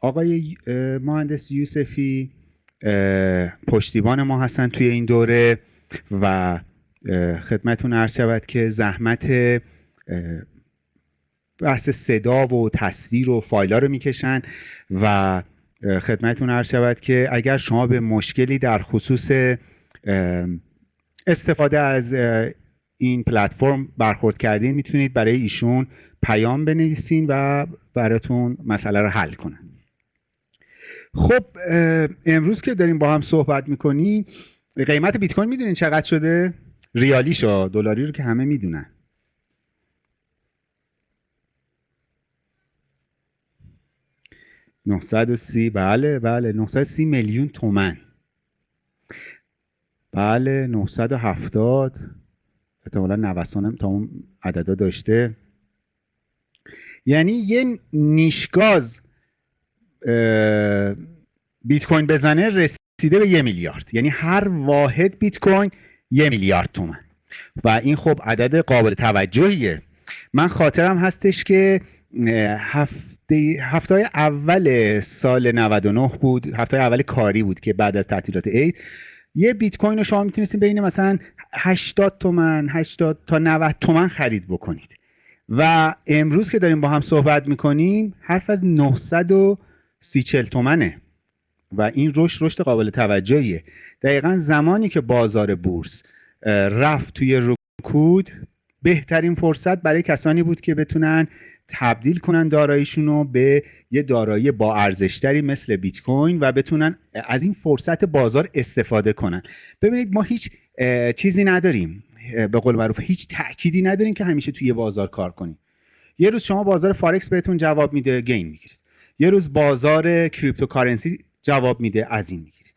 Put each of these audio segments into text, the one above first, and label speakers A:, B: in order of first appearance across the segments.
A: آقای مهندس یوسفی پشتیبان ما هستن توی این دوره و خدمتون عرض شود که زحمت بحث صدا و تصویر و فایل ها رو می‌کشن و خدمتون عرض شود که اگر شما به مشکلی در خصوص استفاده از این پلتفرم برخورد کردین می‌تونید برای ایشون پیام بنویسین و براتون مسئله رو حل کنن. خب امروز که داریم با هم صحبت می‌کنیم قیمت بیت کوین می‌دونین چقدر شده؟ ریالی شو دلاری رو که همه می‌دونن. سی بله بله 930 میلیون تومن. بله 970 احتمالا نوسانم تا اون عددا داشته. یعنی یه نیشگاز بیت کوین بزنه رسیده به یه میلیارد. یعنی هر واحد بیت کوین یه میلیارد تومن. و این خب عدد قابل توجهیه. من خاطرم هستش که هفته هفته اول سال 99 بود هفته اول کاری بود که بعد از تعطیلات عید یه بیت کوین رو شما می‌تونستید بین مثلا 80 تومن 80 تا 90 تومن خرید بکنید. و امروز که داریم با هم صحبت می‌کنیم حرف از 930 تومنه. و این رشد رشد قابل توجهیه. دقیقا زمانی که بازار بورس رفت توی رکود بهترین فرصت برای کسانی بود که بتونن تبدیل کنن داراییشون رو به یه دارایی با ارزشتری مثل بیت کوین و بتونن از این فرصت بازار استفاده کنن. ببینید ما هیچ چیزی نداریم. به قول معروف هیچ تأکیدی نداریم که همیشه توی بازار کار کنیم. یه روز شما بازار فارکس بهتون جواب میده gain می‌گیرید. یه روز بازار cryptocurrency جواب میده از این می‌گیرید.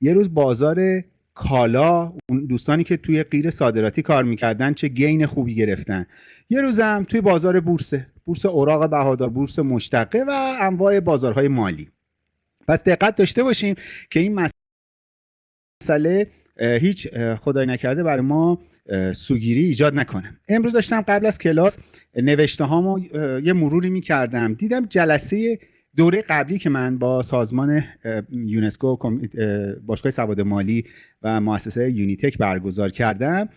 A: یه روز بازار کالا اون دوستانی که توی قیر صادراتی کار می‌کردن چه gain خوبی گرفتن. یه روزم توی بازار بورسه بورس اوراق بهادار بورس مشتقه و انواع بازارهای مالی. پس دقت داشته باشیم که این مسئله هیچ خدای نکرده برای ما سوگیری ایجاد نکنه. امروز داشتم قبل از کلاس نوشته هامو یه مروری می‌کردم. دیدم جلسه دوره قبلی که من با سازمان یونسکو باشگاه سواد مالی و مؤسسه یونیتک برگزار کردم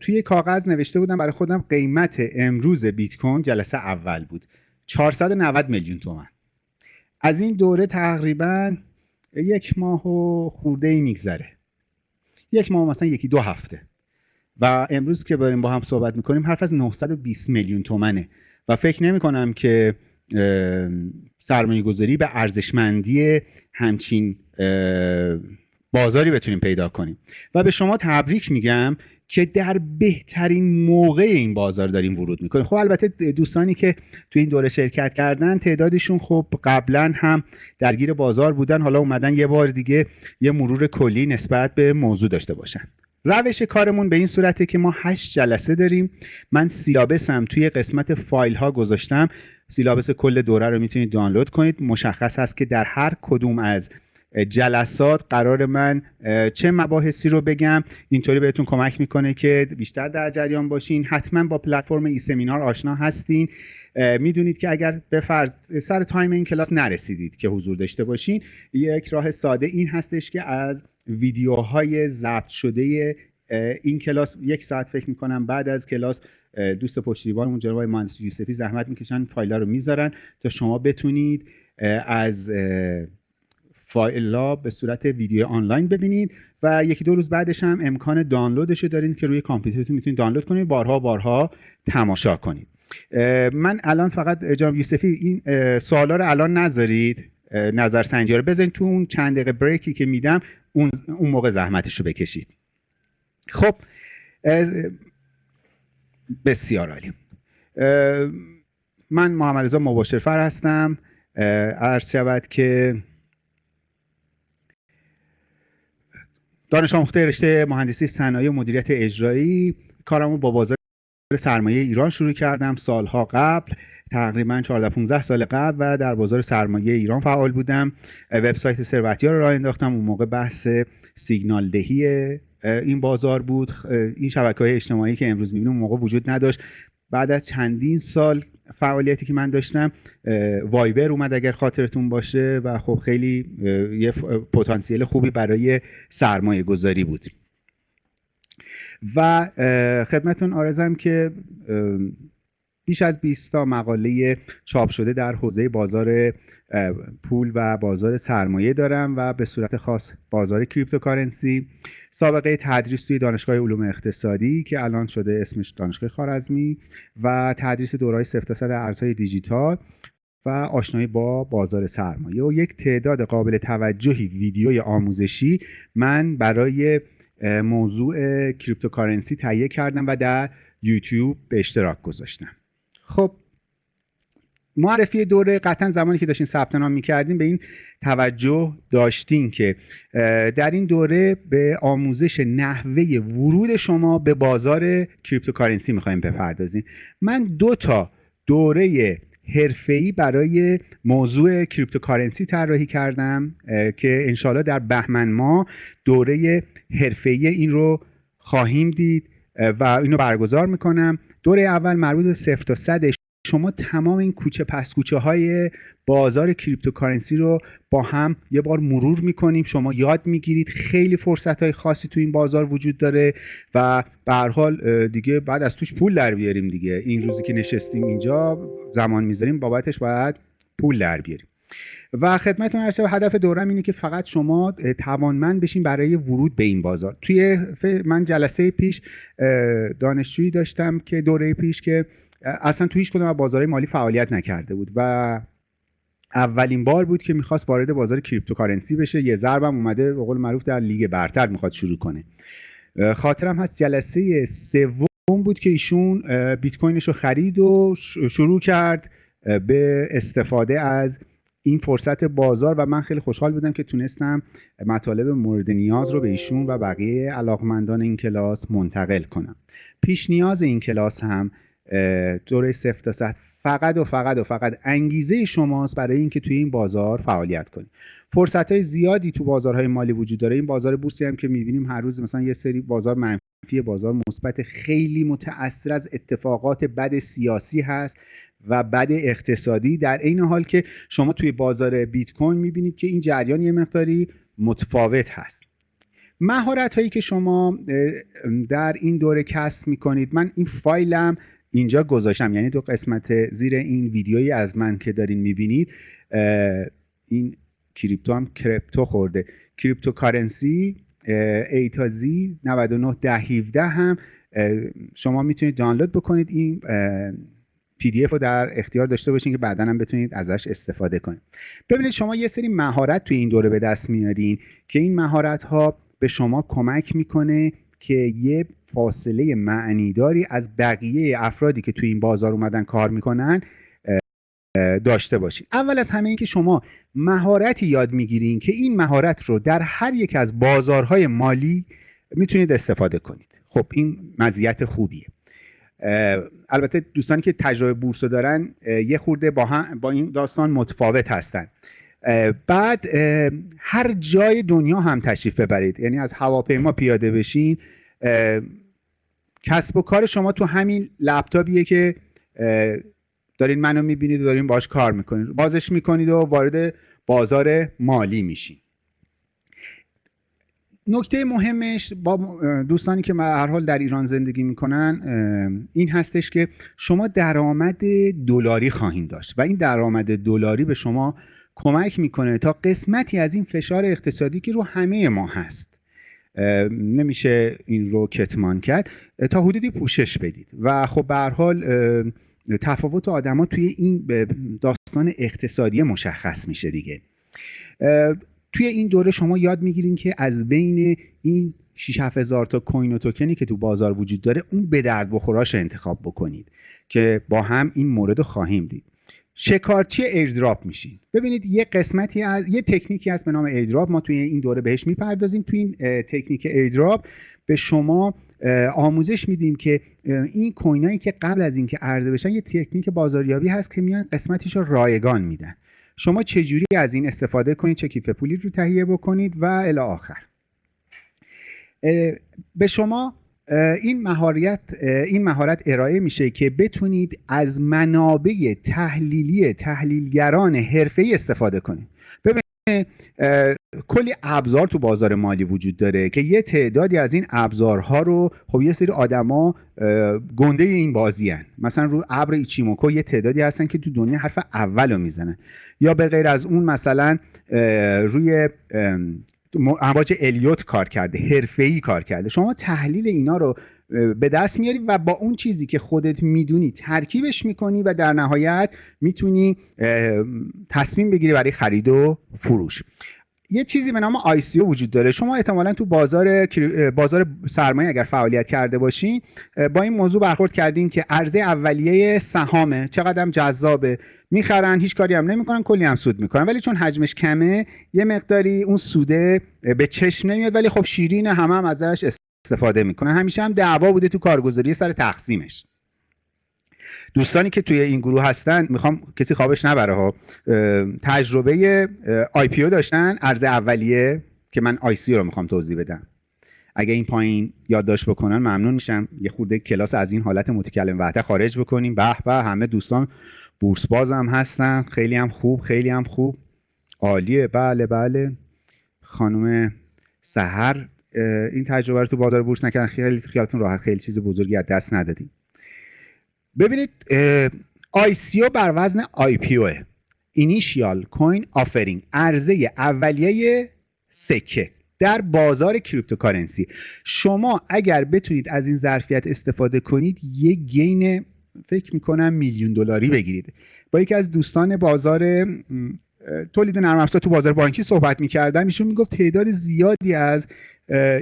A: توی کاغذ نوشته بودم برای خودم قیمت امروز بیت کوین جلسه اول بود. 490 میلیون تومن از این دوره تقریبا یک ماه و خورده ای میگذره. یک ماه مثلا یکی دو هفته. و امروز که داریم با هم صحبت می‌کنیم حرف از 920 میلیون تومنه. و فکر نمی کنم که سرمایه گذاری به ارزشمندی همچین بازاری بتونیم پیدا کنیم. و به شما تبریک میگم که در بهترین موقع این بازار داریم ورود می‌کنیم. خب البته دوستانی که تو این دوره شرکت کردن تعدادشون خب قبلا هم درگیر بازار بودن. حالا اومدن یه بار دیگه یه مرور کلی نسبت به موضوع داشته باشن. روش کارمون به این صورته که ما هشت جلسه داریم. من سیلابسم توی قسمت فایل ها گذاشتم. سیلابس کل دوره رو می‌تونید دانلود کنید. مشخص هست که در هر کدوم از جلسات قرار من چه مباحثی رو بگم. اینطوری بهتون کمک می‌کنه که بیشتر در جریان باشین. حتما با پلتفرم ای سمینار آشنا هستین. می‌دونید که اگر به فرض سر time این کلاس نرسیدید که حضور داشته باشین یک راه ساده این هستش که از ویدیوهای ضبط شده این کلاس یک ساعت فکر می‌کنم بعد از کلاس دوست پشتیبانمون جناب مهندس یوسفی زحمت می‌کشن فایل رو می‌ذارن تا شما بتونید از فایل به صورت ویدیو آنلاین ببینید و یکی دو روز بعدش هم امکان دانلودش رو دارید که روی کامپیوترتون می‌تونید دانلود کنید. بارها بارها تماشا کنید. من الان فقط جناب یوسفی این سوالا رو الان نذارید. نظر سنجی رو بزنید. تو اون چند دقیقه بریکی که میدم اون, اون موقع زحمتش رو بکشید. خب بسیار عالی. من محمد رضا مباشرفر هستم. عرض شود که دانش آموخته رشته مهندسی صنایع و مدیریت اجرایی کارمو با بازار سرمایه ایران شروع کردم سالها قبل تقریبا 14 15 سال قبل و در بازار سرمایه ایران فعال بودم. وبسایت ثروتی رو راه انداختم اون موقع بحث سیگنال دهی این بازار بود. این شبکه های اجتماعی که امروز می‌بینیم موقع وجود نداشت. بعد از چندین سال فعالیتی که من داشتم وایبر اومد اگر خاطرتون باشه و خب خیلی یه پتانسیل خوبی برای سرمایه گذاری بود. و خدمتتون عرضم که بیش از 20 تا مقاله چاپ شده در حوزه بازار پول و بازار سرمایه دارم و به صورت خاص بازار cryptocurrency. سابقه تدریس توی دانشگاه علوم اقتصادی که الان شده اسمش دانشگاه خوارزمی و تدریس دوره‌های سفت ارزهای دیجیتال و آشنایی با بازار سرمایه. و یک تعداد قابل توجهی ویدیوی آموزشی من برای موضوع cryptocurrency تهیه کردم و در یوتیوب به اشتراک گذاشتم. خب معرفی دوره قطعا زمانی که داشتین ثبت نام می‌کردیم به این توجه داشتین که در این دوره به آموزش نحوه ورود شما به بازار cryptocurrency می‌خوایم بپردازیم من دو تا دوره حرفه‌ای برای موضوع cryptocurrency طراحی کردم که انشاالله در بهمن ماه دوره حرفه‌ای این رو خواهیم دید و اینو برگزار می‌کنم. دوره اول مربوط به صفر تا صد شما تمام این کوچه پس کوچه های بازار cryptocurrency رو با هم یه بار مرور می‌کنیم. شما یاد می‌گیرید. خیلی فرصت های خاصی تو این بازار وجود داره و به هر حال دیگه بعد از توش پول در بیاریم دیگه. این روزی که نشستیم اینجا زمان می‌ذاریم بابتش باید پول در بیاریم. و خدمتتون عرض هدف دورم اینه که فقط شما توانمند بشین برای ورود به این بازار. توی من جلسه پیش دانشجویی داشتم که دوره پیش که اصلا تو هیچ کدوم از بازارهای مالی فعالیت نکرده بود و اولین بار بود که می‌خواست وارد بازار cryptocurrency بشه. یه ضربم اومده به قول معروف در لیگ برتر می‌خواد شروع کنه. خاطرم هست جلسه سوم بود که ایشون بیت کوینش رو خرید و شروع کرد به استفاده از این فرصت بازار و من خیلی خوشحال بودم که تونستم مطالب مورد نیاز رو به ایشون و بقیه علاقمندان این کلاس منتقل کنم. پیش نیاز این کلاس هم دوره صفر تا فقط و فقط و فقط انگیزه شماست برای اینکه توی این بازار فعالیت کنید فرصت های زیادی تو بازارهای مالی وجود داره. این بازار بورسی هم که می‌بینیم هر روز مثلا یه سری بازار منفی بازار مثبت خیلی متاثر از اتفاقات بد سیاسی هست. و بد اقتصادی در عین حال که شما توی بازار بیت کوین می‌بینید که این جریان یه مقداری متفاوت هست. مهارت هایی که شما در این دوره کسب می‌کنید من این فایلم اینجا گذاشتم یعنی دو قسمت زیر این ویدیویی از من که دارین می‌بینید این کریپتو هم کریپتو خورده. کریپتو کارنسی ای تا زی 99 ده 17 هم شما می‌تونید دانلود بکنید این پی دی اف رو در اختیار داشته باشین که بعدا هم بتونید ازش استفاده کنید. ببینید شما یه سری مهارت توی این دوره به دست میارین که این مهارت ها به شما کمک می‌کنه که یه فاصله معنیداری از بقیه افرادی که توی این بازار اومدن کار می‌کنن داشته باشید اول از همه اینکه شما مهارتی یاد می‌گیرین که این مهارت رو در هر یک از بازارهای مالی می‌تونید استفاده کنید. خب این مزیت خوبیه. البته دوستانی که تجربه بورس دارن یه خورده با, هم با این داستان متفاوت هستن. بعد هر جای دنیا هم تشریف ببرید. یعنی از هواپیما پیاده بشین کسب و کار شما تو همین لپتاپیه که دارین منو می‌بینید و دارین باش کار می‌کنید. بازش می‌کنید و وارد بازار مالی میشین. نکته مهمش با دوستانی که هر حال در ایران زندگی می‌کنن این هستش که شما درآمد دلاری خواهید داشت و این درآمد دلاری به شما کمک می‌کنه تا قسمتی از این فشار اقتصادی که رو همه ما هست نمیشه این رو کتمان کرد تا حدودی پوشش بدید. و خب به حال تفاوت آدما توی این داستان اقتصادی مشخص میشه دیگه. توی این دوره شما یاد می‌گیرین که از بین این 6 هزار تا coin و توکنی که تو بازار وجود داره اون به درد بخوراش انتخاب بکنید که با هم این مورد خواهیم دید. شکارچی airdrop میشین. ببینید یه قسمتی از یه تکنیکی هست به نام airdrop. ما توی این دوره بهش می‌پردازیم. توی این تکنیک airdrop به شما آموزش میدیم که این coin ایی که قبل از اینکه عرضه بشن یه تکنیک بازاریابی هست که میان قسمتیش رو رایگان میدن. شما چجوری از این استفاده کنید؟ چه کیف پولی رو تهیه بکنید؟ و الی آخر. به شما این مهارت این مهارت ارائه میشه که بتونید از منابع تحلیلی تحلیلگران حرفه‌ای استفاده کنید. ببینید کلی ابزار تو بازار مالی وجود داره که یه تعدادی از این ابزارها رو خب یه سری آدما گنده این بازی هن. مثلا رو ابر ایچیموکو یه تعدادی هستن که تو دنیا حرف اول رو می‌زنن یا به غیر از اون مثلا روی امواج الیوت کار کرده حرفه‌ای کار کرده شما تحلیل اینا رو به دست میاری و با اون چیزی که خودت می‌دونی ترکیبش می‌کنی و در نهایت می‌تونی تصمیم بگیری برای خرید و فروش. یه چیزی به نام ICO وجود داره. شما احتمالا تو بازار بازار سرمایه اگر فعالیت کرده باشین با این موضوع برخورد کردین که عرضه اولیه سهامه چقدر جذابه. می‌خرن هیچ کاری هم نمی‌کنن کلی هم سود می‌کنن. ولی چون حجمش کمه یه مقداری اون سوده به چشم نمیاد ولی خب شیرین همه هم ازش استفاده می‌کنن همیشه هم دعوا بوده تو کارگزاری سر تقسیمش. دوستانی که توی این گروه هستن می‌خوام کسی خوابش نبره ها. تجربه IPO داشتن عرضه اولیه که من ICO رو می‌خوام توضیح بدم. اگه این پایین یادداشت بکنن ممنون میشم. یه خورده کلاس از این حالت متکلم وحده خارج بکنیم. به به همه دوستان بورس باز هم هستن. خیلی هم خوب خیلی هم خوب. عالیه. بله بله. خانم سحر این تجربه رو تو بازار بورس نکردن. خیلی خیالتون راحت خیلی چیز بزرگی از دست ندادیم ببینید او بر وزن او. Initial Coin Offering عرضه اولیه سکه در بازار cryptocurrency. شما اگر بتونید از این ظرفیت استفاده کنید یک gain فکر می‌کنم میلیون دلاری بگیرید. با یکی از دوستان بازار تولید نرم افزار تو بازار بانکی صحبت می‌کردم. ایشون می‌گفت تعداد زیادی از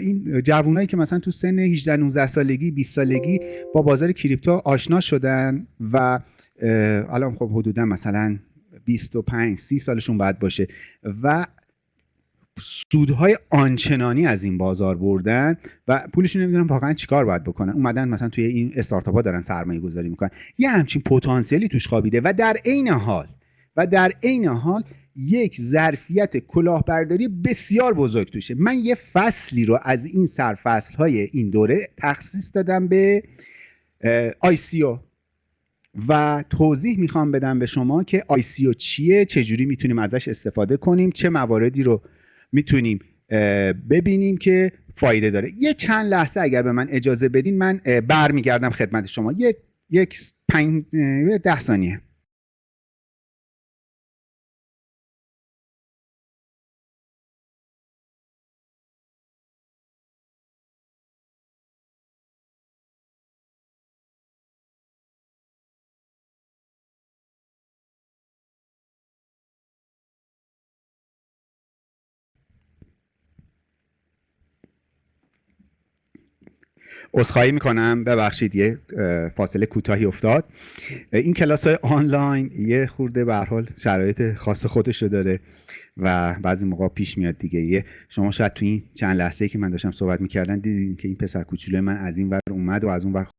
A: این جوانایی که مثلا تو سن 18 19 سالگی 20 سالگی با بازار کریپتو آشنا شدن و الان خب حدودا مثلا 25 30 سالشون باید باشه و سودهای آنچنانی از این بازار بردن و پولشون نمی‌دونن واقعا چیکار باید بکنن. اومدن مثلا توی این استارتاپ ها دارن سرمایه گذاری می‌کنن. یه همچین پتانسیلی توش خوابیده و در عین حال و در عین حال یک ظرفیت کلاهبرداری بسیار بزرگ توشه. من یه فصلی رو از این سرفصل های این دوره تخصیص دادم به ICO و توضیح می‌خوام بدم به شما که ICO چیه چجوری می‌تونیم ازش استفاده کنیم چه مواردی رو می‌تونیم ببینیم که فایده داره. یه چند لحظه اگر به من اجازه بدین من برمیگردم خدمت شما. یک یک پنج ده ثانیه. عذرخواهی می‌کنم. ببخشید یه فاصله کوتاهی افتاد. این کلاس های آنلاین یه خورده به حال شرایط خاص خودش رو داره و بعضی موقع پیش میاد دیگه. یه شما شاید تو این چند لحظه که من داشتم صحبت می‌کردن دیدین که این پسر کوچولو من از این ور اومد و از اون ور